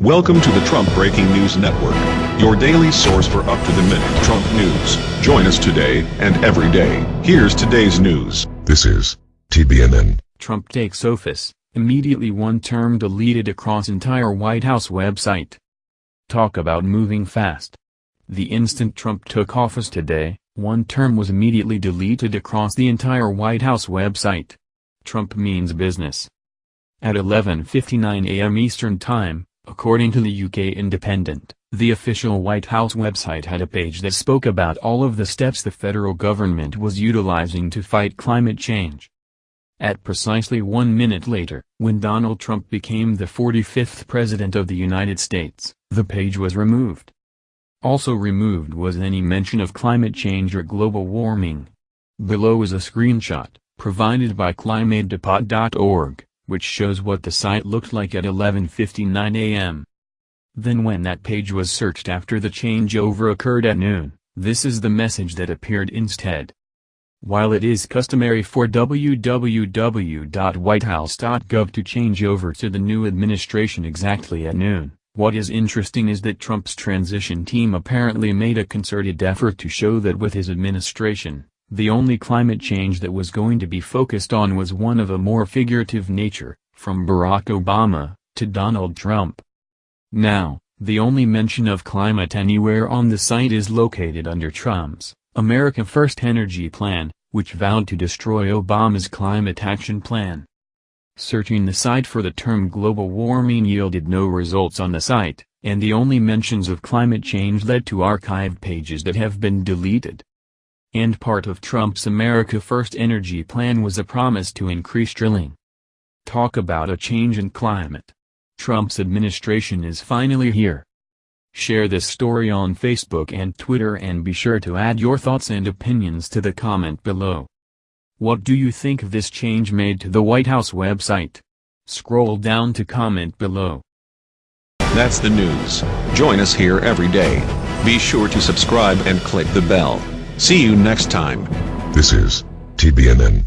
Welcome to the Trump Breaking News Network, your daily source for up-to-the-minute Trump news. Join us today and every day. Here's today's news. This is TBNN. Trump takes office, immediately one term deleted across entire White House website. Talk about moving fast. The instant Trump took office today, one term was immediately deleted across the entire White House website. Trump means business. At 11.59 a.m. Eastern Time, According to the UK Independent, the official White House website had a page that spoke about all of the steps the federal government was utilizing to fight climate change. At precisely one minute later, when Donald Trump became the 45th President of the United States, the page was removed. Also removed was any mention of climate change or global warming. Below is a screenshot, provided by climatedepot.org which shows what the site looked like at 11.59 am. Then when that page was searched after the changeover occurred at noon, this is the message that appeared instead. While it is customary for www.whitehouse.gov to change over to the new administration exactly at noon, what is interesting is that Trump's transition team apparently made a concerted effort to show that with his administration, the only climate change that was going to be focused on was one of a more figurative nature, from Barack Obama, to Donald Trump. Now, the only mention of climate anywhere on the site is located under Trump's America First Energy Plan, which vowed to destroy Obama's climate action plan. Searching the site for the term global warming yielded no results on the site, and the only mentions of climate change led to archived pages that have been deleted. And part of Trump's America First energy plan was a promise to increase drilling. Talk about a change in climate. Trump's administration is finally here. Share this story on Facebook and Twitter and be sure to add your thoughts and opinions to the comment below. What do you think of this change made to the White House website? Scroll down to comment below. That's the news. Join us here every day. Be sure to subscribe and click the bell. See you next time. This is TBNN.